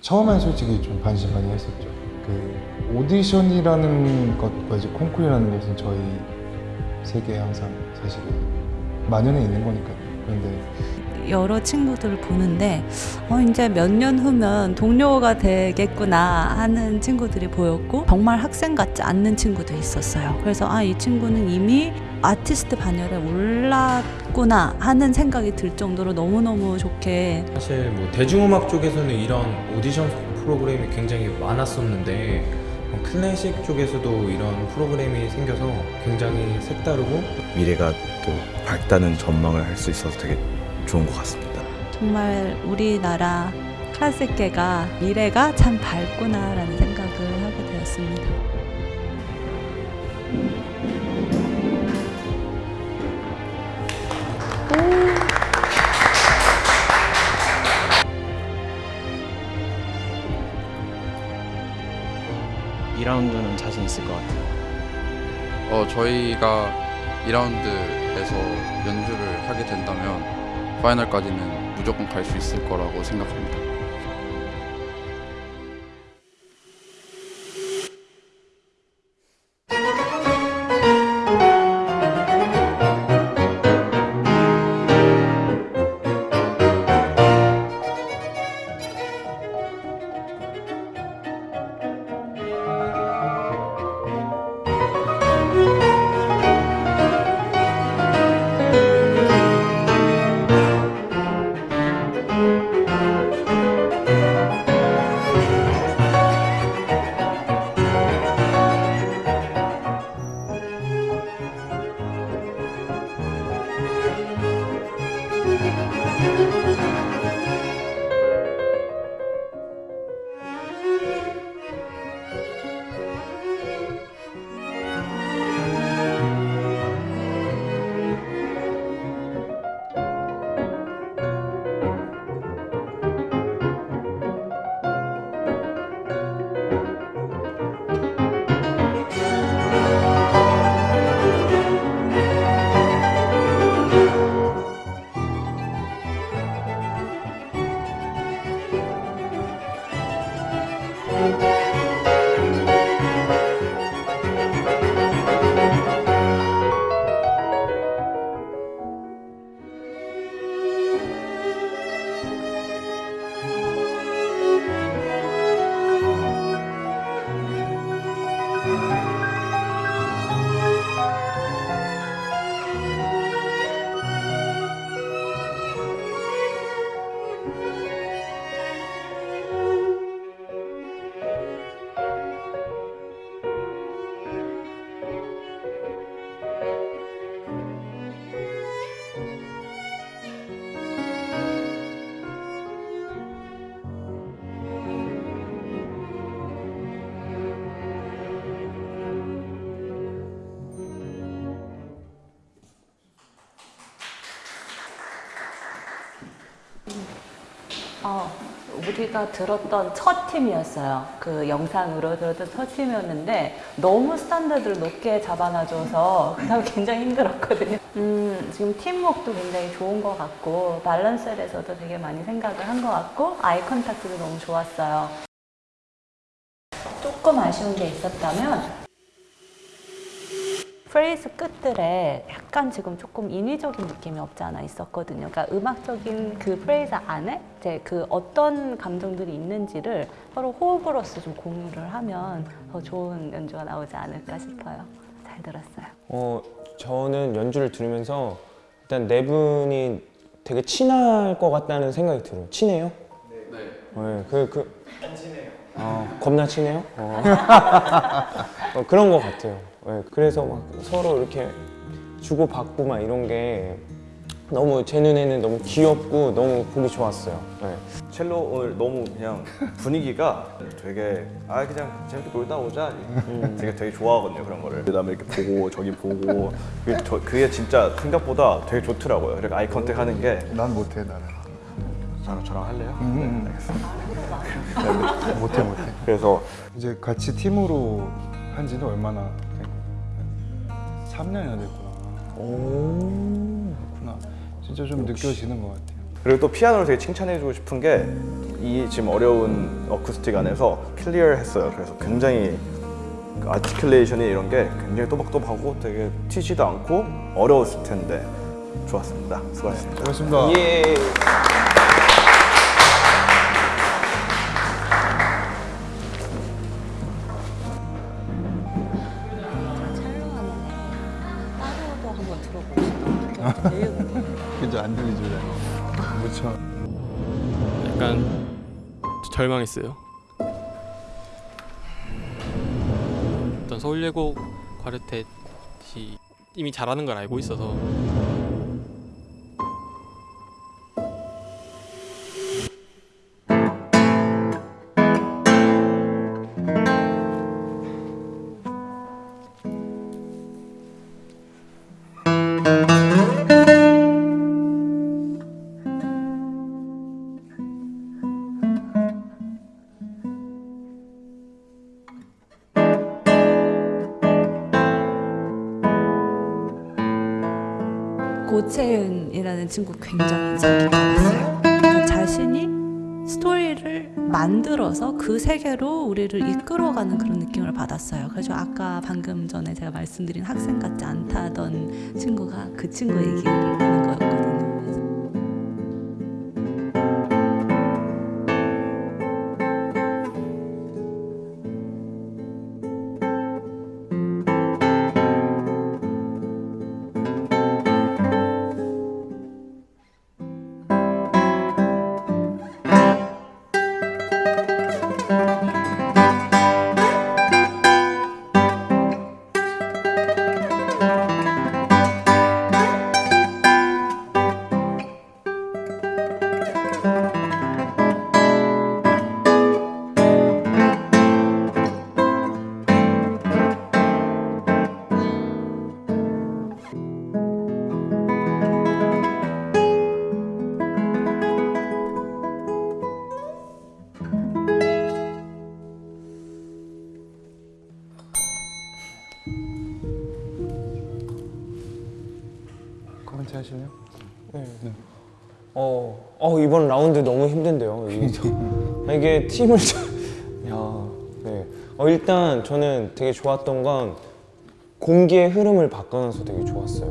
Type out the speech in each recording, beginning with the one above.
처음엔 솔직히 좀 반신반의 했었죠. 그 오디션이라는 것과 이제 콩쿠르라는 것은 저희 세계에 항상 사실은 만연해 있는 거니까요. 그런데 여러 친구들을 보는데 어, 이제 몇 년 후면 동료가 되겠구나 하는 친구들이 보였고 정말 학생 같지 않는 친구도 있었어요. 그래서 아 이 친구는 이미 아티스트 반열에 올랐구나 하는 생각이 들 정도로 너무너무 좋게 사실 뭐 대중음악 쪽에서는 이런 오디션 프로그램이 굉장히 많았었는데 어, 클래식 쪽에서도 이런 프로그램이 생겨서 굉장히 색다르고 미래가 또 밝다는 전망을 할 수 있어서 되게 좋은 것 같습니다. 정말 우리나라 클래식계가 미래가 참 밝구나라는 생각을 하게 되었습니다. 이라운드는 자신 있을 것 같아요. 어, 저희가 2라운드에서 연주를 하게 된다면 파이널까지는 무조건 갈 수 있을 거라고 생각합니다. 어, 우리가 들었던 첫 팀이었어요. 그 영상으로 들었던 첫 팀이었는데 너무 스탠다드를 높게 잡아놔줘서 그다음 굉장히 힘들었거든요. 음, 지금 팀워크도 굉장히 좋은 것 같고 밸런스에 대해서도 되게 많이 생각을 한 것 같고 eye contact도 너무 좋았어요. 조금 아쉬운 게 있었다면 프레이즈 끝들에 약간 지금 조금 인위적인 느낌이 없지 않아 있었거든요. 그러니까 음악적인 그 프레이즈 안에 이제 그 어떤 감정들이 있는지를 서로 호흡으로서 좀 공유를 하면 더 좋은 연주가 나오지 않을까 싶어요. 잘 들었어요. 어, 저는 연주를 들으면서 일단 네 분이 되게 친할 것 같다는 생각이 들어요. 친해요? 네. 네. 그, 그. 안 친해요. 어, 겁나 친해요? 어. 어, 그런 것 같아요. 네, 그래서 막 서로 이렇게 주고받고 막 이런 게 너무 제 눈에는 너무 귀엽고 너무 보기 좋았어요. 네. 첼로 오늘 너무 그냥 분위기가 되게 아 그냥 재밌게 놀다 오자 되게 되게 좋아하거든요 그런 거를 그 다음에 이렇게 보고 저기 보고 그게, 저, 그게 진짜 생각보다 되게 좋더라고요 이렇게 아이 컨택 하는 게 난 못해 나는. 저랑, 저랑 할래요? 음. 네, 알겠습니다 못해 못해. 그래서 이제 같이 팀으로 한 지는 얼마나? 3년이나 됐구나. 오. 그렇구나. 진짜 좀 느껴지는 것 같아요. 그리고 또 피아노를 되게 칭찬해주고 싶은 게 이 지금 어려운 어쿠스틱 안에서 클리어했어요. 그래서 굉장히 그 아티클레이션이 이런 게 굉장히 또박또박하고 되게 튀지도 않고 어려웠을 텐데 좋았습니다. 수고하셨습니다. 고맙습니다. 예. 절망했어요. 어떤 서울예고 과르텟이 이미 잘하는 걸 알고 있어서 고채은이라는 친구 굉장히 인상 깊었어요. 그러니까 자신이 스토리를 만들어서 그 세계로 우리를 이끌어가는 그런 느낌을 받았어요. 그래서 아까 방금 전에 제가 말씀드린 학생 같지 않다던 친구가 그 친구 얘기를 하는 거였거든요. 이번 라운드 너무 힘든데요. 이게, 아, 이게 팀을 잘- 야, 네. 어 일단 저는 되게 좋았던 건 공기의 흐름을 바꿔놔서 되게 좋았어요.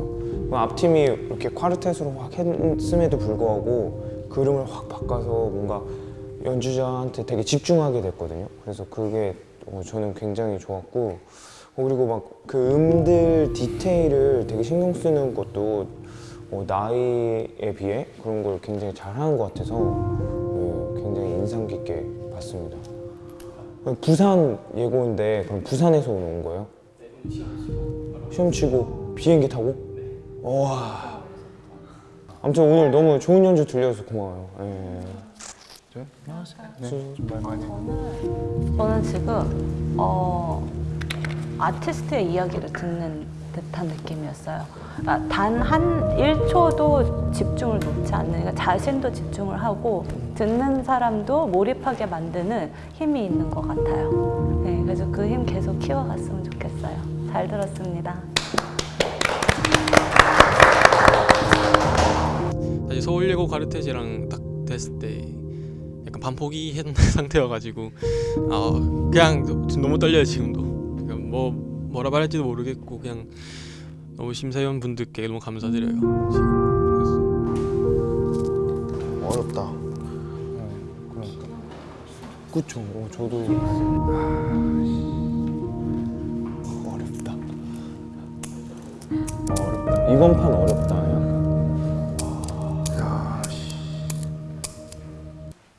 그 앞팀이 이렇게 콰르텟으로 확 했음에도 불구하고 그 흐름을 확 바꿔서 뭔가 연주자한테 되게 집중하게 됐거든요. 그래서 그게 어, 저는 굉장히 좋았고 어, 그리고 막 그 음들 디테일을 되게 신경 쓰는 것도 어, 나이에 비해 그런 걸 굉장히 잘하는 것 같아서 네, 굉장히 인상 깊게 봤습니다. 부산 예고인데 그럼 부산에서 온 거예요? 시험 치고 비행기 타고? 와. 아무튼 오늘 너무 좋은 연주 들려서 고마워요. 예. 네. 저는 지금 어, 아티스트의 이야기를 듣는 듯한 느낌이었어요. 단한 1초도 집중을 놓지 않는, 그러니까 자신도 집중을 하고 듣는 사람도 몰입하게 만드는 힘이 있는 것 같아요. 네, 그래서 그 힘 계속 키워갔으면 좋겠어요. 잘 들었습니다. 사실 서울예고 과르텟이랑 딱 됐을 때 약간 반포기한 상태여가지고 아 그냥 너무 떨려요 지금도 그러니까 뭐 뭐라 말할지도 모르겠고 그냥 너무 심사위원 분들께 너무 감사드려요 지금 어렵다. 그러니까. 그쵸. 어, 저도 어렵다. 어렵다. 이번 판 어렵다. 야.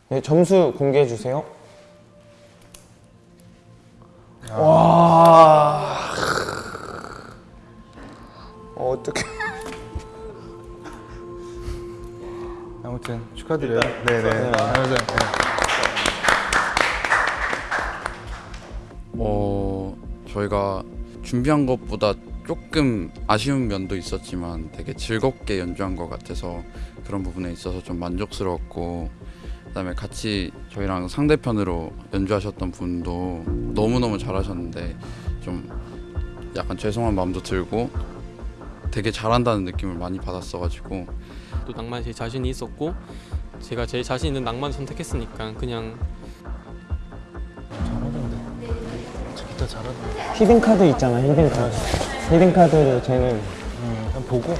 네, 점수 공개해 주세요. 축하드려요. 네네. 아무튼 네. 어, 저희가 준비한 것보다 조금 아쉬운 면도 있었지만 되게 즐겁게 연주한 것 같아서 그런 부분에 있어서 좀 만족스러웠고 그다음에 같이 저희랑 상대편으로 연주하셨던 분도 너무너무 잘하셨는데 좀 약간 죄송한 마음도 들고 되게 잘한다는 느낌을 많이 받았어가지고 또 낭만에 제일 자신이 있었고 제가 제일 자신 있는 낭만 선택했으니까 그냥 잘하던데. 저 기타 잘하던데. 히든 카드 있잖아 히든 카드. 히든 카드를 쟤는 응, 그냥 보고